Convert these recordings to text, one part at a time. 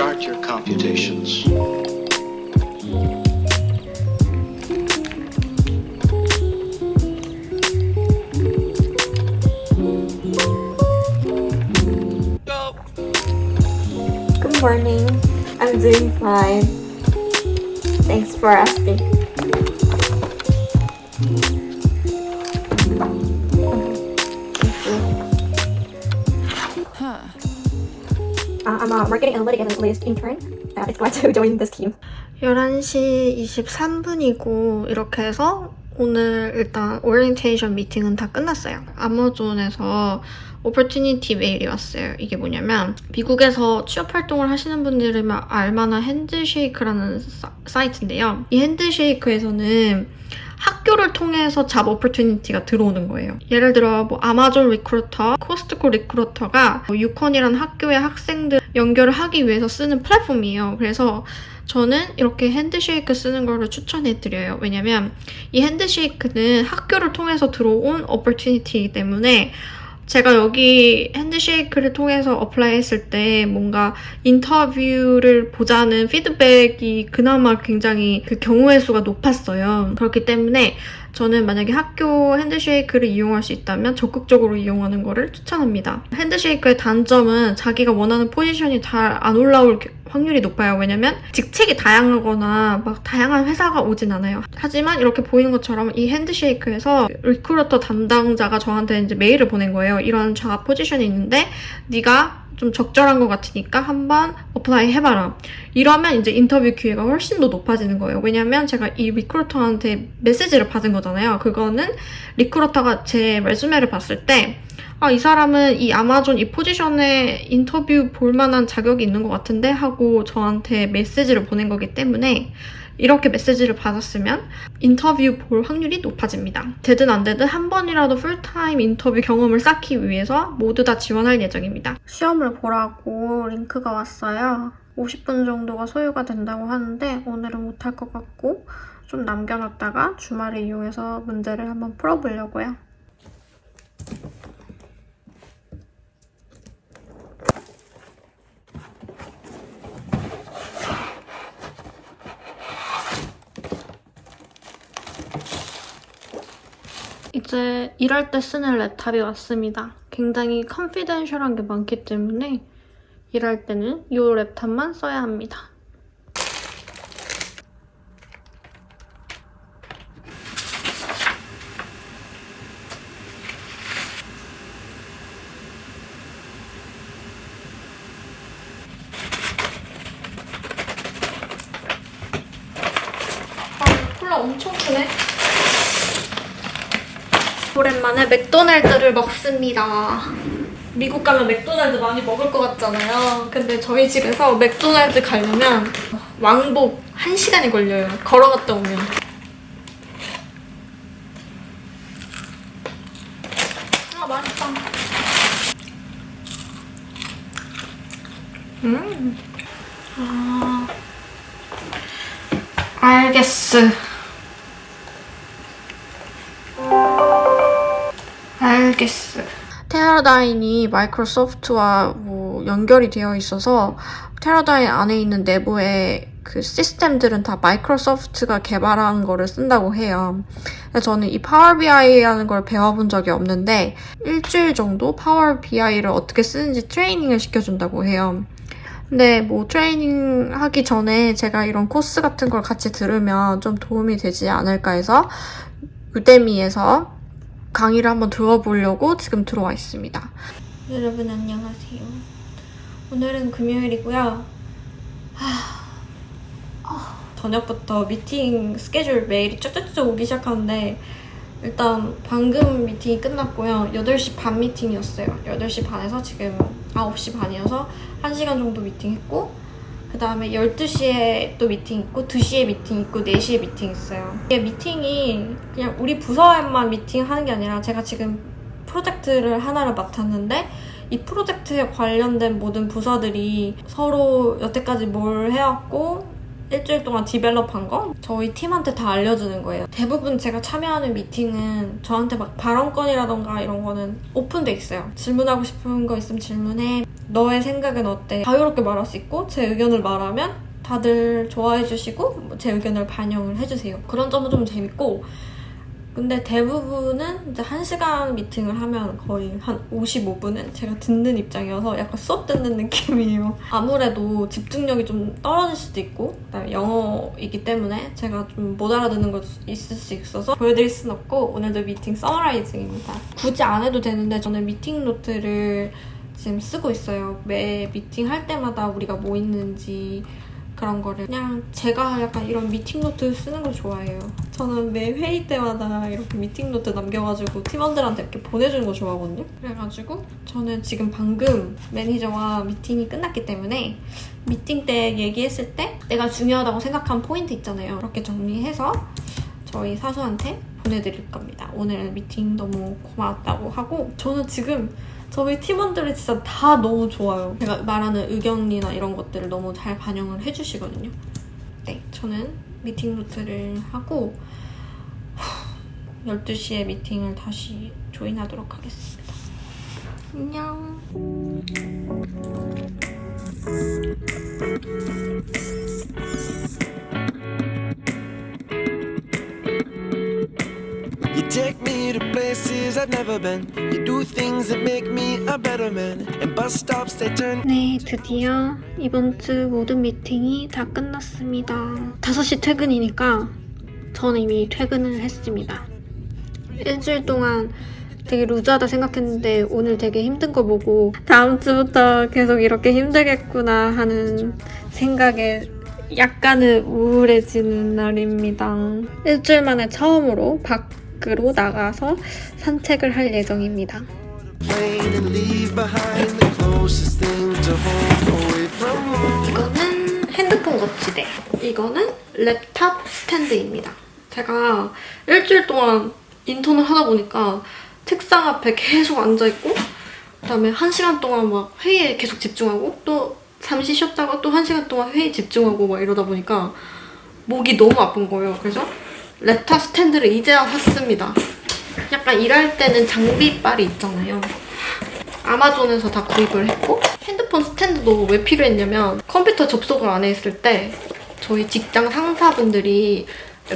Start your computations. Good morning. I'm doing fine. Thanks for asking. I'm a marketing analytic analyst. Uh, glad to join this team. 11시 23분이고 이렇게 해서 오늘 일단 오리엔테이션 미팅은 다 끝났어요. 아마존에서 opportunity 메일이 왔어요. 이게 뭐냐면 미국에서 취업 활동을 하시는 분들이면 알만한 Handshake라는 사, 사이트인데요. 이 Handshake에서는 학교를 통해서 job opportunity가 들어오는 거예요. 예를 들어 뭐 아마존 recruiter, 코스트코 recruiter가 뭐 UConn이라는 학교의 학생들 연결을 하기 위해서 쓰는 플랫폼이에요. 그래서 저는 이렇게 Handshake 쓰는 거를 추천해드려요. 왜냐면 이 Handshake는 학교를 통해서 들어온 opportunity이기 때문에 제가 여기 Handshake를 통해서 apply 했을 때 뭔가 인터뷰를 보자는 피드백이 그나마 굉장히 그 경우의 수가 높았어요. 그렇기 때문에 저는 만약에 학교 Handshake를 이용할 수 있다면 적극적으로 이용하는 거를 추천합니다. Handshake의 단점은 자기가 원하는 포지션이 잘 안 올라올 확률이 높아요. 왜냐면 직책이 다양하거나 막 다양한 회사가 오진 않아요. 하지만 이렇게 보이는 것처럼 이 Handshake에서 recruiter 담당자가 저한테 이제 메일을 보낸 거예요. 이런 job 포지션이 있는데 네가 좀 적절한 것 같으니까 한번 apply 해봐라. 이러면 이제 인터뷰 기회가 훨씬 더 높아지는 거예요. 왜냐면 제가 이 recruiter한테 메시지를 받은 거잖아요. 그거는 recruiter가 제 resume를 봤을 때 아, 이 사람은 이 아마존 이 포지션에 인터뷰 볼 만한 자격이 있는 것 같은데 하고 저한테 메시지를 보낸 거기 때문에 이렇게 메시지를 받았으면 인터뷰 볼 확률이 높아집니다. 되든 안 되든 한 번이라도 풀타임 인터뷰 경험을 쌓기 위해서 모두 다 지원할 예정입니다. 시험을 보라고 링크가 왔어요. 50분 정도가 소요가 된다고 하는데 오늘은 못할 것 같고 좀 남겨놨다가 주말을 이용해서 문제를 한번 풀어보려고요. 이제 일할 때 쓰는 랩탑이 왔습니다. 굉장히 컨피덴셜한 게 많기 때문에 일할 때는 이 랩탑만 써야 합니다. 아, 콜라 엄청 크네. 오랜만에 맥도날드를 먹습니다. 미국 가면 맥도날드 많이 먹을 것 같잖아요. 근데 저희 집에서 맥도날드 가려면 왕복 1시간이 걸려요. 걸어갔다 오면. 아, 맛있다. 음. 아. 알겠어. 알겠어. 테라다인이 마이크로소프트와 뭐 연결이 되어 있어서 테라다인 안에 있는 내부의 그 시스템들은 다 마이크로소프트가 개발한 거를 쓴다고 해요. 저는 이 파워 BI라는 걸 배워본 적이 없는데 일주일 정도 Power BI를 어떻게 쓰는지 트레이닝을 시켜준다고 해요. 근데 뭐 트레이닝 하기 전에 제가 이런 코스 같은 걸 같이 들으면 좀 도움이 되지 않을까 해서 Udemy에서 강의를 한번 들어보려고 지금 들어와 있습니다. 여러분 안녕하세요. 오늘은 금요일이고요. 하... 아, 저녁부터 미팅 스케줄 메일이 쩌쩌쩌 오기 시작하는데 일단 방금 미팅이 끝났고요. 8시 반 미팅이었어요. 8시 반에서 지금 9시 반이어서 1시간 정도 미팅했고 그 다음에 12시에 또 미팅 있고 2시에 미팅 있고 4시에 미팅 있어요. 이게 미팅이 그냥 우리 부서에만 미팅하는 게 아니라 제가 지금 프로젝트를 하나를 맡았는데 이 프로젝트에 관련된 모든 부서들이 서로 여태까지 뭘 해왔고 일주일 동안 디벨롭한 거 저희 팀한테 다 알려주는 거예요. 대부분 제가 참여하는 미팅은 저한테 막 발언권이라던가 이런 거는 오픈돼 있어요. 질문하고 싶은 거 있으면 질문해. 너의 생각은 어때? 자유롭게 말할 수 있고 제 의견을 말하면 다들 좋아해 주시고 뭐제 의견을 반영을 해주세요. 그런 점은 좀 재밌고 근데 대부분은 이제 1시간 미팅을 하면 거의 한 55분은 제가 듣는 입장이어서 약간 수업 듣는 느낌이에요. 아무래도 집중력이 좀 떨어질 수도 있고 그다음에 영어이기 때문에 제가 좀 못 알아듣는 거 있을 수 있어서 보여드릴 순 없고 오늘도 미팅 summarizing입니다. 굳이 안 해도 되는데 저는 미팅 노트를 지금 쓰고 있어요. 매 미팅 할 때마다 우리가 뭐 있는지 그런 거를 그냥 제가 약간 이런 미팅 노트 쓰는 걸 좋아해요. 저는 매 회의 때마다 이렇게 미팅 노트 남겨가지고 팀원들한테 이렇게 보내주는 거 좋아하거든요. 그래가지고 저는 지금 방금 매니저와 미팅이 끝났기 때문에 미팅 때 얘기했을 때 내가 중요하다고 생각한 포인트 있잖아요. 그렇게 정리해서 저희 사수한테 보내드릴 겁니다. 오늘 미팅 너무 고마웠다고 하고 저는 지금 저희 팀원들이 진짜 다 너무 좋아요. 제가 말하는 의견이나 이런 것들을 너무 잘 반영을 해주시거든요. 네, 저는 미팅 노트를 하고 12시에 미팅을 다시 조인하도록 하겠습니다. 안녕. Take me to places I've never been. You do things that make me a better man. And bus stops they turn. 네, 드디어 이번 주 모든 미팅이 다 끝났습니다. 5시 퇴근이니까 저는 이미 퇴근을 했습니다. 일주일 동안 되게 루즈하다 생각했는데 오늘 되게 힘든 거 보고 다음 주부터 계속 이렇게 힘들겠구나 하는 생각에 약간은 우울해지는 날입니다. 일주일 만에 처음으로 밖 으로 나가서 산책을 할 예정입니다. 이거는 핸드폰 거치대. 이거는 랩탑 스탠드입니다. 제가 일주일 동안 인턴을 하다 보니까 책상 앞에 계속 앉아있고 그다음에 한 시간 동안 막 회의에 계속 집중하고 또 잠시 쉬었다가 또 한 시간 동안 회의 집중하고 막 이러다 보니까 목이 너무 아픈 거예요. 그래서 랩탑 스탠드를 이제야 샀습니다. 약간 일할 때는 장비빨이 있잖아요. 아마존에서 다 구입을 했고 핸드폰 스탠드도 왜 필요했냐면 컴퓨터 접속을 안 했을 때 저희 직장 상사분들이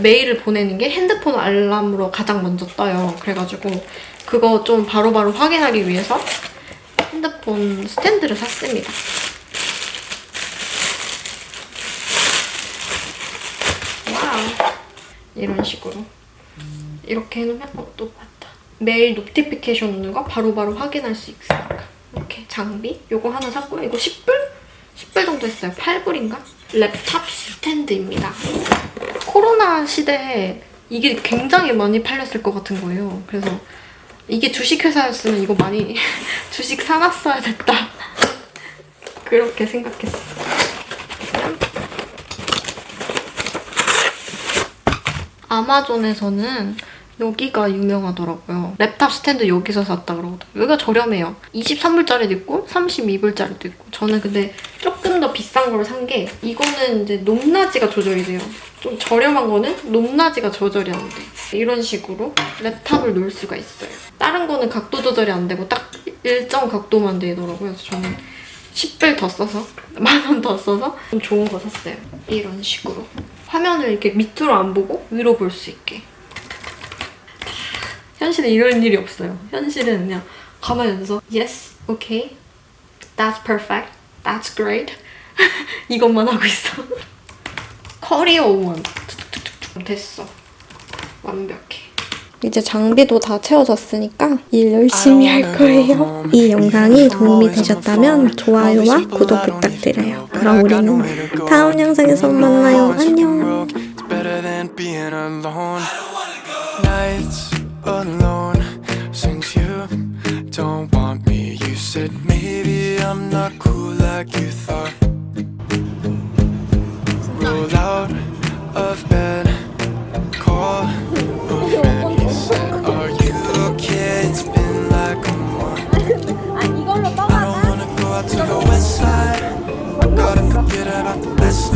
메일을 보내는 게 핸드폰 알람으로 가장 먼저 떠요. 그래가지고 그거 좀 바로바로 확인하기 위해서 핸드폰 스탠드를 샀습니다. 와우. 이런 식으로. 이렇게 해놓으면 어, 또 왔다. 메일 notification 오는 거 바로바로 확인할 수 있으니까. 이렇게 장비 요거 하나 샀고요. 이거 10불? 10불 정도 했어요. 8불인가? 랩탑 스탠드입니다. 코로나 시대에 이게 굉장히 많이 팔렸을 것 같은 거예요. 그래서 이게 주식회사였으면 이거 많이 주식 사놨어야 됐다. 그렇게 생각했어요. 아마존에서는 여기가 유명하더라고요. 랩탑 스탠드 여기서 샀다 그러거든요. 여기가 저렴해요. 23불짜리도 있고 32불짜리도 있고 저는 근데 조금 더 비싼 걸 산 게 이거는 이제 높낮이가 조절이 돼요. 좀 저렴한 거는 높낮이가 조절이 안 돼. 이런 식으로 랩탑을 놓을 수가 있어요. 다른 거는 각도 조절이 안 되고 딱 일정 각도만 되더라고요. 그래서 저는 10불 더 써서 만 원 더 써서 좀 좋은 거 샀어요. 이런 식으로. 화면을 이렇게 밑으로 안 보고 위로 볼 수 있게. 현실은 이런 일이 없어요. 현실은 그냥 가만히 앉아서 yes, okay, that's perfect, that's great 이것만 하고 있어. 커리어 원 됐어. 완벽해. 이제 장비도 다 채워졌으니까 일 열심히 할 거예요. 이 영상이 도움이 되셨다면 좋아요와 구독 부탁드려요. 그럼 우리는 다음 영상에서 만나요. 안녕. Said maybe I'm not cool like you thought.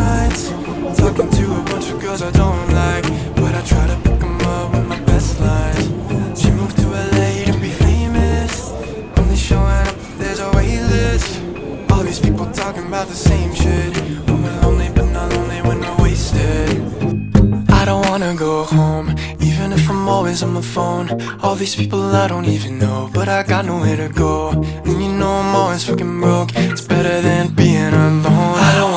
lines Talking to a bunch of girls I don't like But I try to pick them up with my best lines She moved to LA to be famous Only showing up if there's a wait list All these people talking about the same shit I'm lonely but not lonely when I'm wasted. I don't wanna go home Even if I'm always on the phone. All these people I don't even know But I got nowhere to go. And you know I'm always fucking broke It's better than being alone. I don't